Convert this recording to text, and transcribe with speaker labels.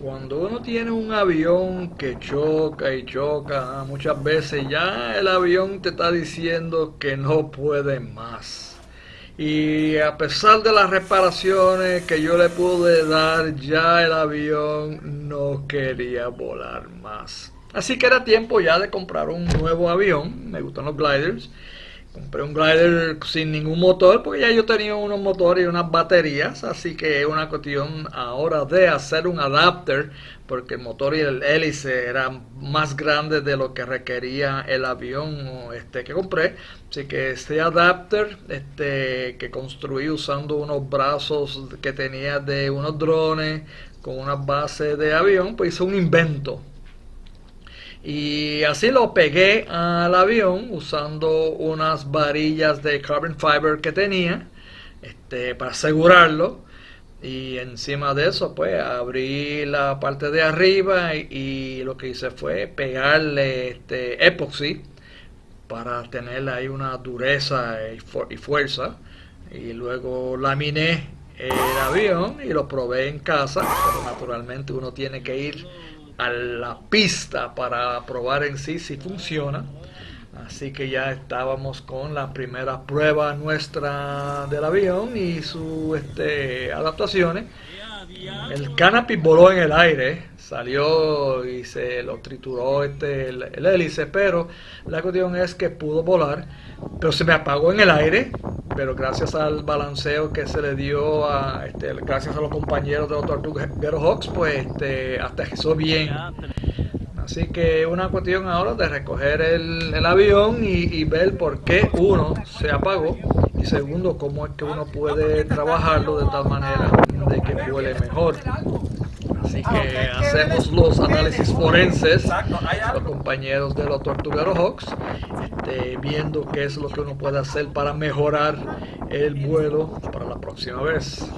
Speaker 1: Cuando uno tiene un avión que choca y choca, muchas veces ya el avión te está diciendo que no puede más. Y a pesar de las reparaciones que yo le pude dar, ya el avión no quería volar más. Así que era tiempo ya de comprar un nuevo avión. Me gustan los gliders. Compré un glider sin ningún motor porque ya yo tenía unos motores y unas baterías, así que es una cuestión ahora de hacer un adapter porque el motor y el hélice eran más grandes de lo que requería el avión este que compré, así que este adapter este que construí usando unos brazos que tenía de unos drones con una base de avión, pues hice un invento y así lo pegué al avión usando unas varillas de carbon fiber que tenía este, para asegurarlo. Y encima de eso, pues abrí la parte de arriba y, lo que hice fue pegarle este epoxi para tener ahí una dureza y, fuerza. Y luego laminé el avión y lo probé en casa, pero naturalmente uno tiene que ir a la pista para probar en sí si funciona. Así que ya estábamos con la primera prueba nuestra del avión y sus este, adaptaciones. El canopy voló en el aire, salió y se lo trituró este, el, hélice, pero la cuestión es que pudo volar, pero se me apagó en el aire, pero gracias al balanceo que se le dio a, este, gracias a los compañeros de los Tortugueros Hawks, pues este, aterrizó bien. Así que una cuestión ahora de recoger el, avión y, ver por qué uno se apagó y segundo cómo es que uno puede trabajarlo de tal manera de que vuele mejor. Así que hacemos los análisis forenses, los compañeros de los Tortugueros Hawks, este, viendo qué es lo que uno puede hacer para mejorar el vuelo para la próxima vez.